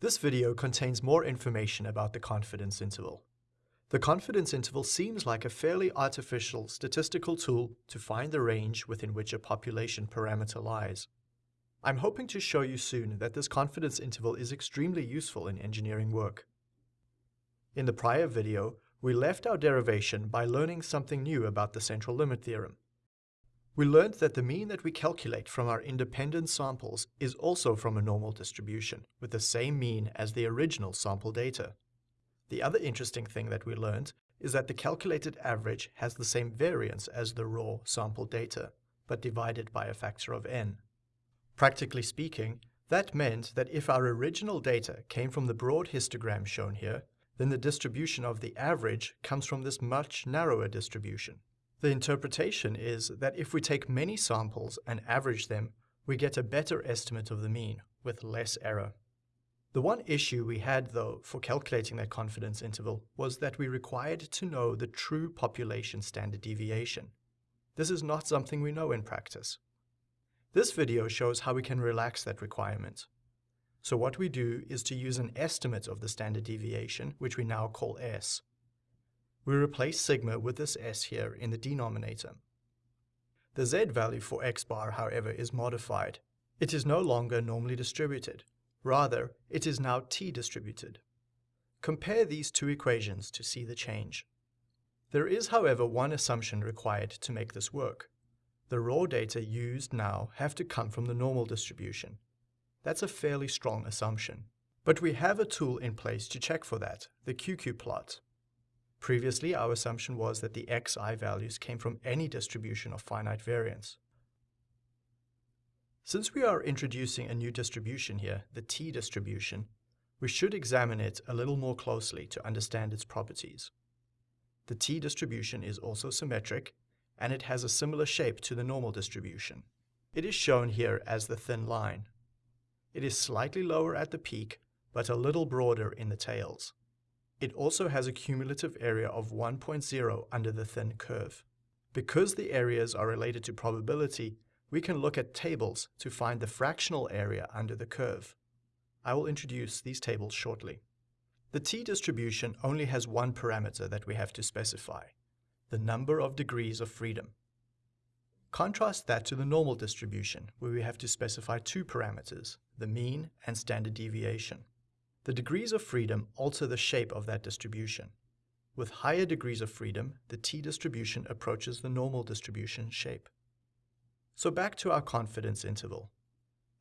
This video contains more information about the confidence interval. The confidence interval seems like a fairly artificial statistical tool to find the range within which a population parameter lies. I'm hoping to show you soon that this confidence interval is extremely useful in engineering work. In the prior video, we left our derivation by learning something new about the central limit theorem. We learned that the mean that we calculate from our independent samples is also from a normal distribution, with the same mean as the original sample data. The other interesting thing that we learned is that the calculated average has the same variance as the raw sample data, but divided by a factor of n. Practically speaking, that meant that if our original data came from the broad histogram shown here, then the distribution of the average comes from this much narrower distribution. The interpretation is that if we take many samples and average them, we get a better estimate of the mean, with less error. The one issue we had, though, for calculating that confidence interval was that we required to know the true population standard deviation. This is not something we know in practice. This video shows how we can relax that requirement. So what we do is to use an estimate of the standard deviation, which we now call S. We replace sigma with this s here in the denominator. The z value for x bar, however, is modified. It is no longer normally distributed. Rather, it is now t-distributed. Compare these two equations to see the change. There is, however, one assumption required to make this work. The raw data used now have to come from the normal distribution. That's a fairly strong assumption. But we have a tool in place to check for that, the QQ plot. Previously, our assumption was that the xi values came from any distribution of finite variance. Since we are introducing a new distribution here, the t-distribution, we should examine it a little more closely to understand its properties. The t-distribution is also symmetric, and it has a similar shape to the normal distribution. It is shown here as the thin line. It is slightly lower at the peak, but a little broader in the tails. It also has a cumulative area of 1.0 under the thin curve. Because the areas are related to probability, we can look at tables to find the fractional area under the curve. I will introduce these tables shortly. The t-distribution only has one parameter that we have to specify, the number of degrees of freedom. Contrast that to the normal distribution, where we have to specify two parameters, the mean and standard deviation. The degrees of freedom alter the shape of that distribution. With higher degrees of freedom, the t-distribution approaches the normal distribution shape. So back to our confidence interval.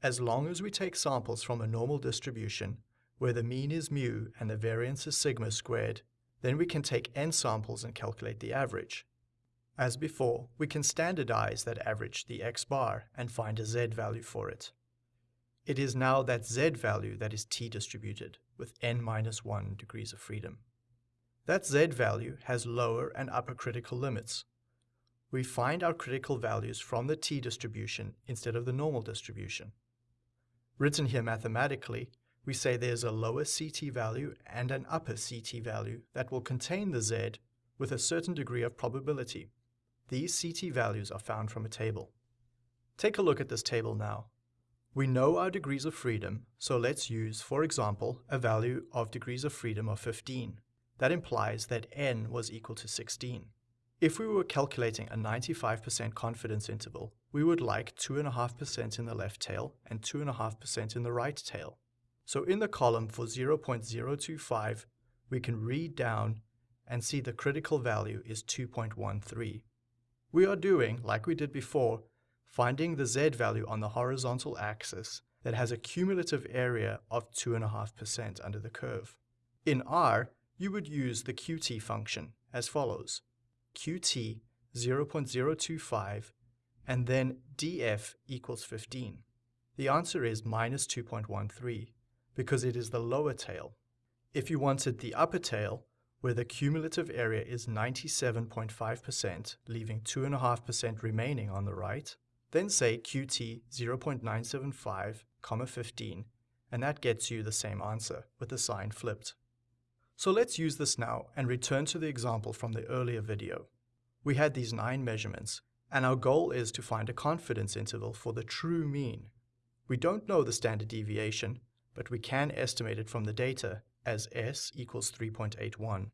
As long as we take samples from a normal distribution, where the mean is mu and the variance is sigma squared, then we can take n samples and calculate the average. As before, we can standardize that average, the x bar, and find a z value for it. It is now that z value that is t-distributed, with n minus 1 degrees of freedom. That z value has lower and upper critical limits. We find our critical values from the t-distribution instead of the normal distribution. Written here mathematically, we say there's a lower CT value and an upper CT value that will contain the Z with a certain degree of probability. These CT values are found from a table. Take a look at this table now. We know our degrees of freedom, so let's use, for example, a value of degrees of freedom of 15. That implies that n was equal to 16. If we were calculating a 95% confidence interval, we would like 2.5% in the left tail and 2.5% in the right tail. So in the column for 0.025, we can read down and see the critical value is 2.13. We are doing, like we did before, finding the z value on the horizontal axis that has a cumulative area of 2.5% under the curve. In R, you would use the qt function as follows. qt 0.025 and then df equals 15. The answer is minus 2.13 because it is the lower tail. If you wanted the upper tail, where the cumulative area is 97.5%, leaving 2.5% remaining on the right, then say qt 0.975, comma 15, and that gets you the same answer, with the sign flipped. So let's use this now and return to the example from the earlier video. We had these nine measurements, and our goal is to find a confidence interval for the true mean. We don't know the standard deviation, but we can estimate it from the data as S equals 3.81.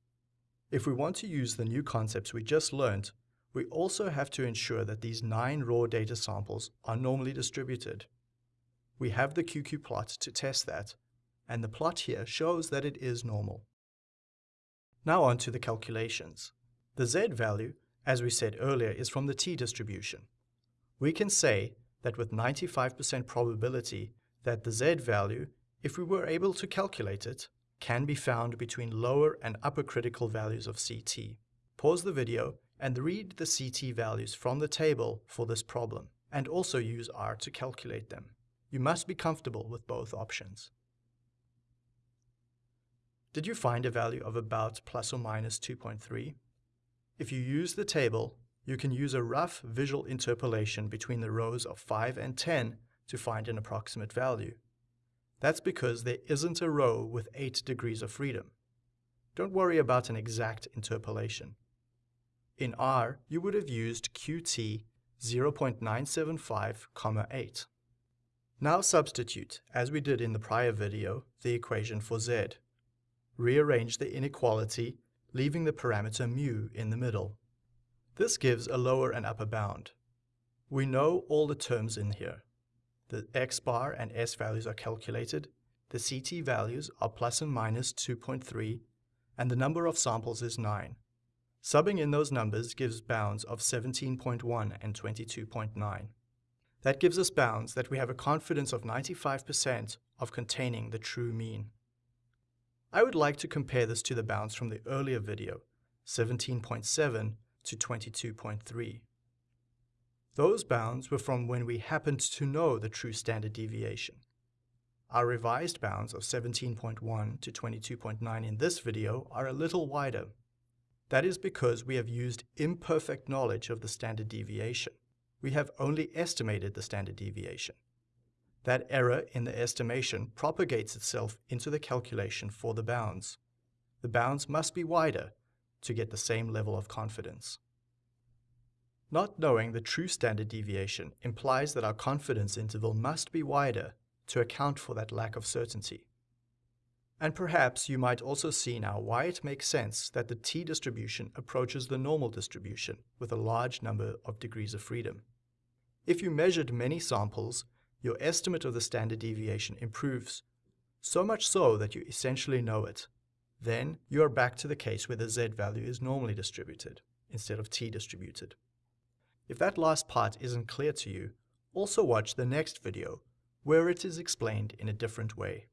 If we want to use the new concepts we just learned, we also have to ensure that these nine raw data samples are normally distributed. We have the QQ plot to test that, and the plot here shows that it is normal. Now on to the calculations. The z value, as we said earlier, is from the t-distribution. We can say that with 95% probability that the z value, if we were able to calculate it, can be found between lower and upper critical values of CT. Pause the video and read the CT values from the table for this problem, and also use R to calculate them. You must be comfortable with both options. Did you find a value of about plus or minus 2.3? If you use the table, you can use a rough visual interpolation between the rows of 5 and 10 to find an approximate value. That's because there isn't a row with 8 degrees of freedom. Don't worry about an exact interpolation. In R, you would have used QT 0.975, 8. Now substitute, as we did in the prior video, the equation for z. Rearrange the inequality, leaving the parameter mu in the middle. This gives a lower and upper bound. We know all the terms in here. The x bar and s values are calculated, the CT values are plus and minus 2.3, and the number of samples is 9. Subbing in those numbers gives bounds of 17.1 and 22.9. That gives us bounds that we have a confidence of 95% of containing the true mean. I would like to compare this to the bounds from the earlier video, 17.7 to 22.3. Those bounds were from when we happened to know the true standard deviation. Our revised bounds of 17.1 to 22.9 in this video are a little wider. That is because we have used imperfect knowledge of the standard deviation. We have only estimated the standard deviation. That error in the estimation propagates itself into the calculation for the bounds. The bounds must be wider to get the same level of confidence. Not knowing the true standard deviation implies that our confidence interval must be wider to account for that lack of certainty. And perhaps you might also see now why it makes sense that the t-distribution approaches the normal distribution with a large number of degrees of freedom. If you measured many samples, your estimate of the standard deviation improves, so much so that you essentially know it. Then you are back to the case where the z value is normally distributed instead of t-distributed. If that last part isn't clear to you, also watch the next video, where it is explained in a different way.